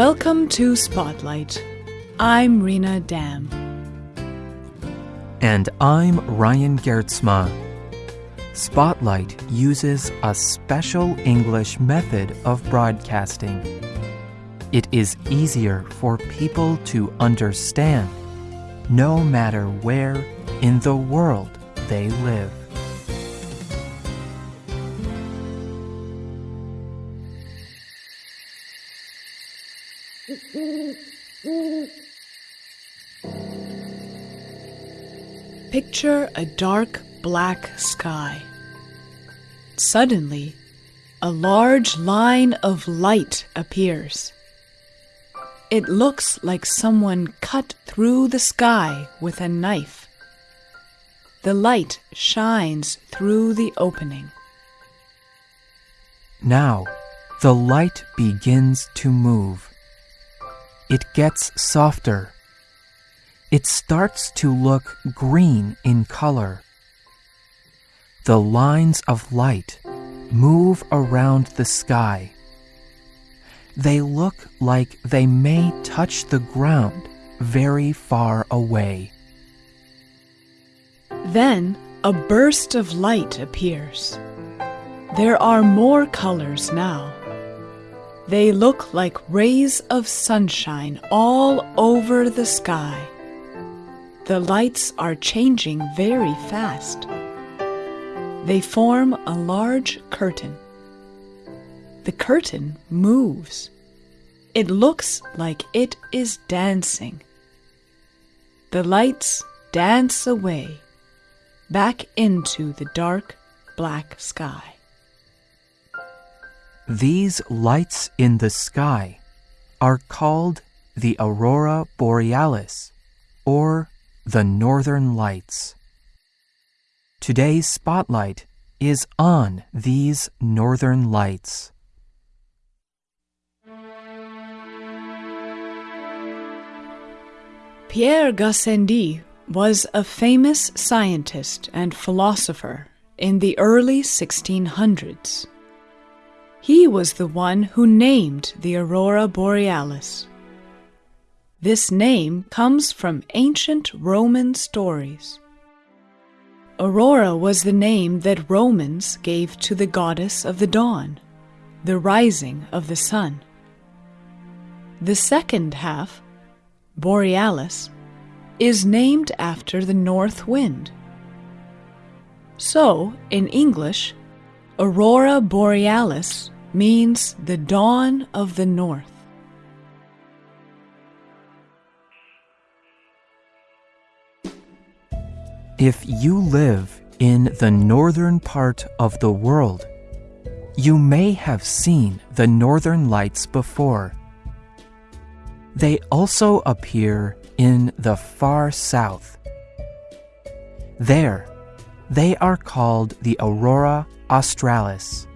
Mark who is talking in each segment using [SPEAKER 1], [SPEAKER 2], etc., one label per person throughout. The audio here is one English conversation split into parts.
[SPEAKER 1] Welcome to Spotlight. I'm Rena Dam.
[SPEAKER 2] And I'm Ryan Geertsma. Spotlight uses a special English method of broadcasting. It is easier for people to understand no matter where in the world they live.
[SPEAKER 1] Picture a dark black sky. Suddenly, a large line of light appears. It looks like someone cut through the sky with a knife. The light shines through the opening.
[SPEAKER 2] Now, the light begins to move. It gets softer. It starts to look green in color. The lines of light move around the sky. They look like they may touch the ground very far away.
[SPEAKER 1] Then a burst of light appears. There are more colors now. They look like rays of sunshine all over the sky. The lights are changing very fast. They form a large curtain. The curtain moves. It looks like it is dancing. The lights dance away, back into the dark black sky.
[SPEAKER 2] These lights in the sky are called the aurora borealis or the northern lights. Today's spotlight is on these northern lights.
[SPEAKER 1] Pierre Gassendi was a famous scientist and philosopher in the early 1600s. He was the one who named the aurora borealis. This name comes from ancient Roman stories. Aurora was the name that Romans gave to the goddess of the dawn, the rising of the sun. The second half, Borealis, is named after the north wind. So, in English, Aurora Borealis means the dawn of the north.
[SPEAKER 2] If you live in the northern part of the world, you may have seen the northern lights before. They also appear in the far south. There, they are called the aurora australis.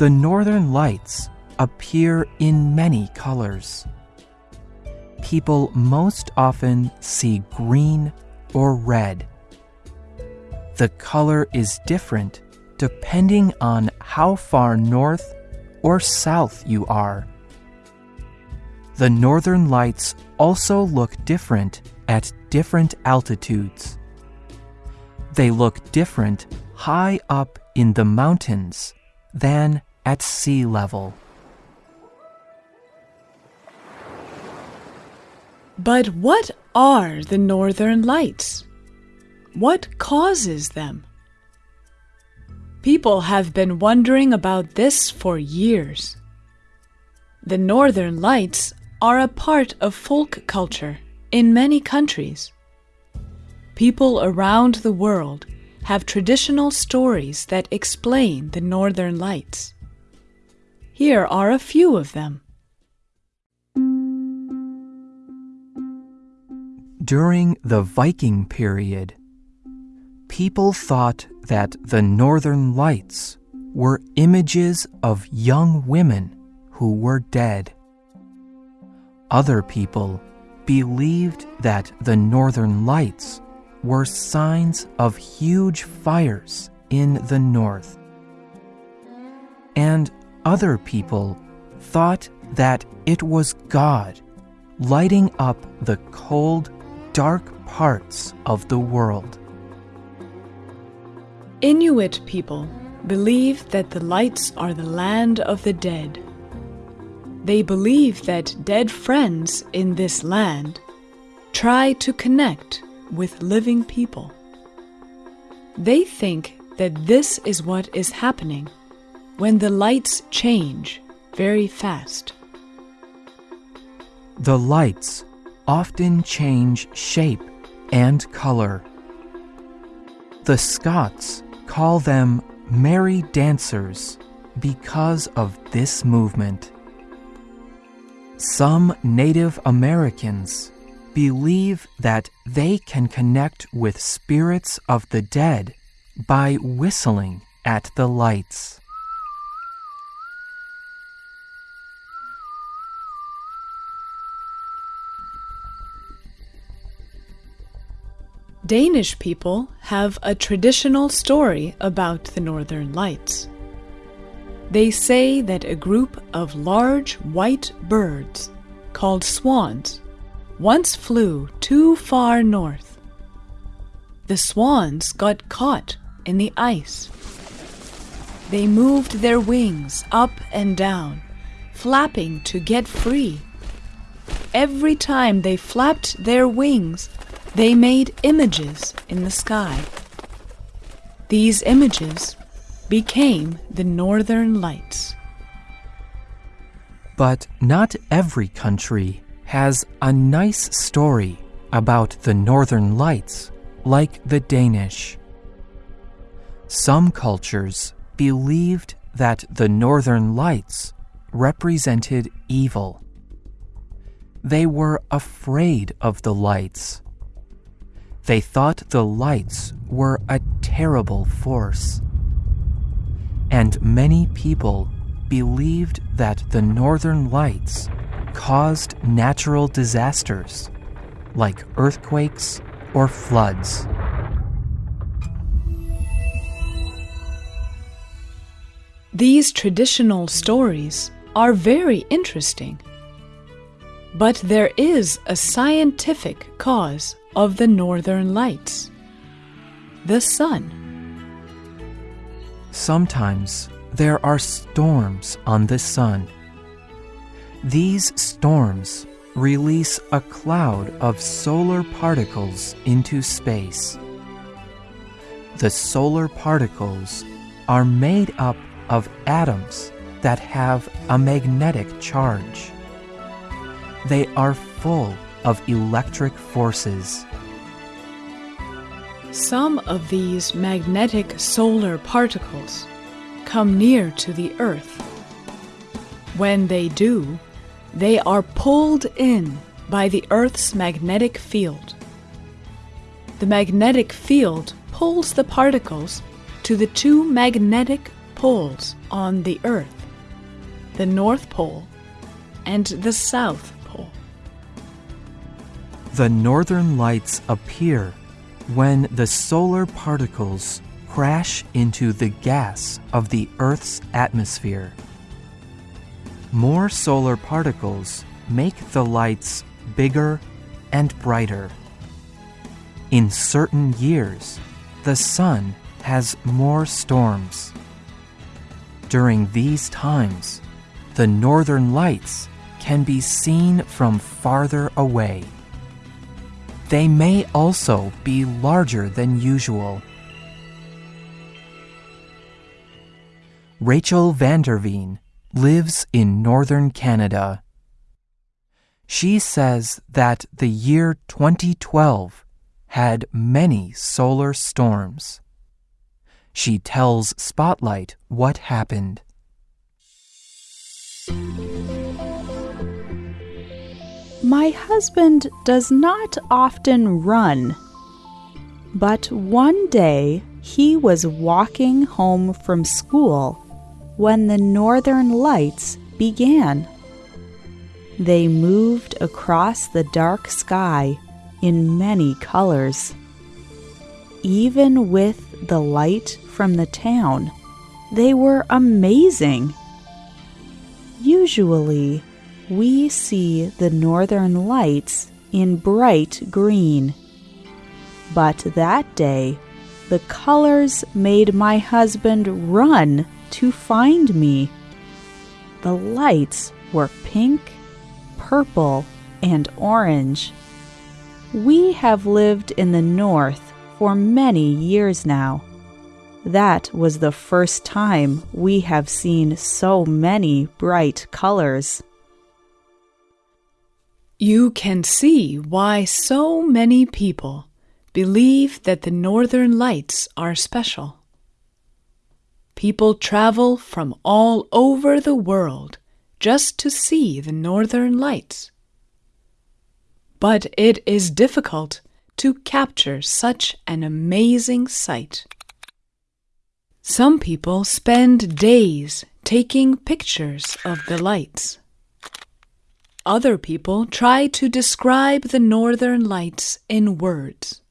[SPEAKER 2] The northern lights appear in many colors. People most often see green or red. The color is different depending on how far north or south you are. The northern lights also look different at different altitudes. They look different high up in the mountains than at sea level.
[SPEAKER 1] But what are the northern lights? What causes them? People have been wondering about this for years. The northern lights are a part of folk culture in many countries. People around the world have traditional stories that explain the northern lights. Here are a few of them.
[SPEAKER 2] During the Viking period, people thought that the northern lights were images of young women who were dead. Other people believed that the northern lights were signs of huge fires in the north. And other people thought that it was God lighting up the cold, dark parts of the world.
[SPEAKER 1] Inuit people believe that the lights are the land of the dead. They believe that dead friends in this land try to connect with living people. They think that this is what is happening when the lights change very fast.
[SPEAKER 2] The lights often change shape and color. The Scots call them merry dancers because of this movement. Some Native Americans believe that they can connect with spirits of the dead by whistling at the lights.
[SPEAKER 1] Danish people have a traditional story about the Northern Lights. They say that a group of large white birds, called swans, once flew too far north. The swans got caught in the ice. They moved their wings up and down, flapping to get free. Every time they flapped their wings, they made images in the sky. These images became the Northern Lights.
[SPEAKER 2] But not every country has a nice story about the Northern Lights like the Danish. Some cultures believed that the Northern Lights represented evil. They were afraid of the lights they thought the lights were a terrible force. And many people believed that the northern lights caused natural disasters like earthquakes or floods.
[SPEAKER 1] These traditional stories are very interesting. But there is a scientific cause of the northern lights the sun.
[SPEAKER 2] Sometimes there are storms on the sun. These storms release a cloud of solar particles into space. The solar particles are made up of atoms that have a magnetic charge. They are full of electric forces.
[SPEAKER 1] Some of these magnetic solar particles come near to the Earth. When they do, they are pulled in by the Earth's magnetic field. The magnetic field pulls the particles to the two magnetic poles on the Earth the North Pole and the South
[SPEAKER 2] the northern lights appear when the solar particles crash into the gas of the Earth's atmosphere. More solar particles make the lights bigger and brighter. In certain years, the sun has more storms. During these times, the northern lights can be seen from farther away. They may also be larger than usual. Rachel Vanderveen lives in northern Canada. She says that the year 2012 had many solar storms. She tells Spotlight what happened.
[SPEAKER 3] My husband does not often run, but one day he was walking home from school when the northern lights began. They moved across the dark sky in many colors. Even with the light from the town, they were amazing. Usually, we see the northern lights in bright green. But that day, the colors made my husband run to find me. The lights were pink, purple, and orange. We have lived in the north for many years now. That was the first time we have seen so many bright colors.
[SPEAKER 1] You can see why so many people believe that the northern lights are special. People travel from all over the world just to see the northern lights. But it is difficult to capture such an amazing sight. Some people spend days taking pictures of the lights. Other people try to describe the northern lights in words.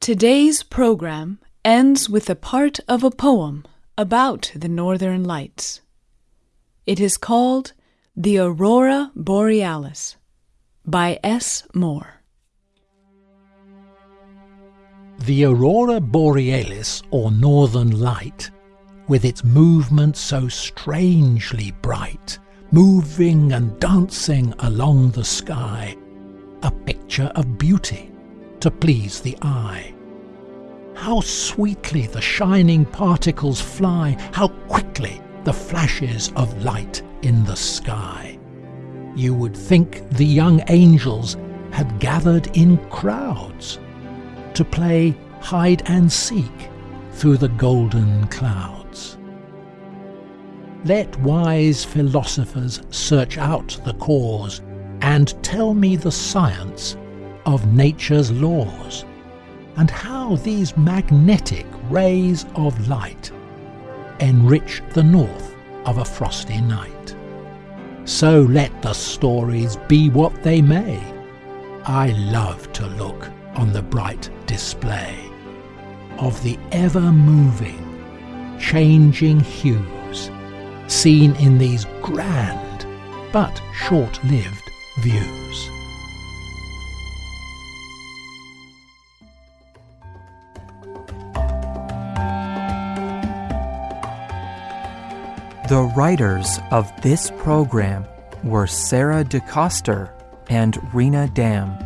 [SPEAKER 1] Today's program ends with a part of a poem about the northern lights. It is called The Aurora Borealis by S. Moore.
[SPEAKER 4] The aurora borealis, or northern light, with its movement so strangely bright, moving and dancing along the sky, a picture of beauty to please the eye. How sweetly the shining particles fly, how quickly the flashes of light in the sky. You would think the young angels had gathered in crowds to play hide and seek through the golden clouds. Let wise philosophers search out the cause and tell me the science of nature's laws and how these magnetic rays of light enrich the north of a frosty night. So let the stories be what they may. I love to look on the bright display of the ever moving, changing hues seen in these grand but short lived views.
[SPEAKER 2] The writers of this program were Sarah DeCoster and Rena Dam.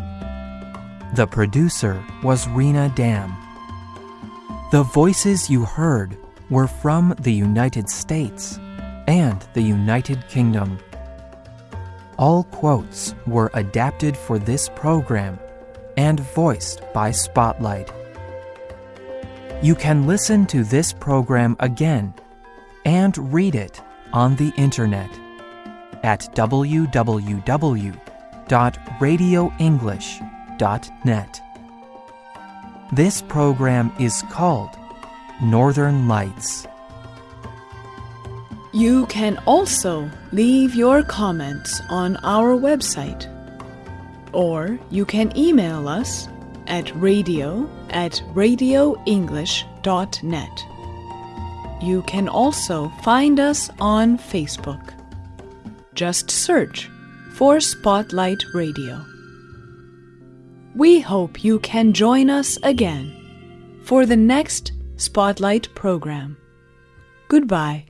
[SPEAKER 2] The producer was Rena Dam. The voices you heard were from the United States and the United Kingdom. All quotes were adapted for this program and voiced by Spotlight. You can listen to this program again and read it on the internet at www.radioenglish.net. This program is called Northern Lights.
[SPEAKER 1] You can also leave your comments on our website, or you can email us at radio at radioenglish.net. You can also find us on Facebook. Just search for Spotlight Radio. We hope you can join us again for the next Spotlight program. Goodbye.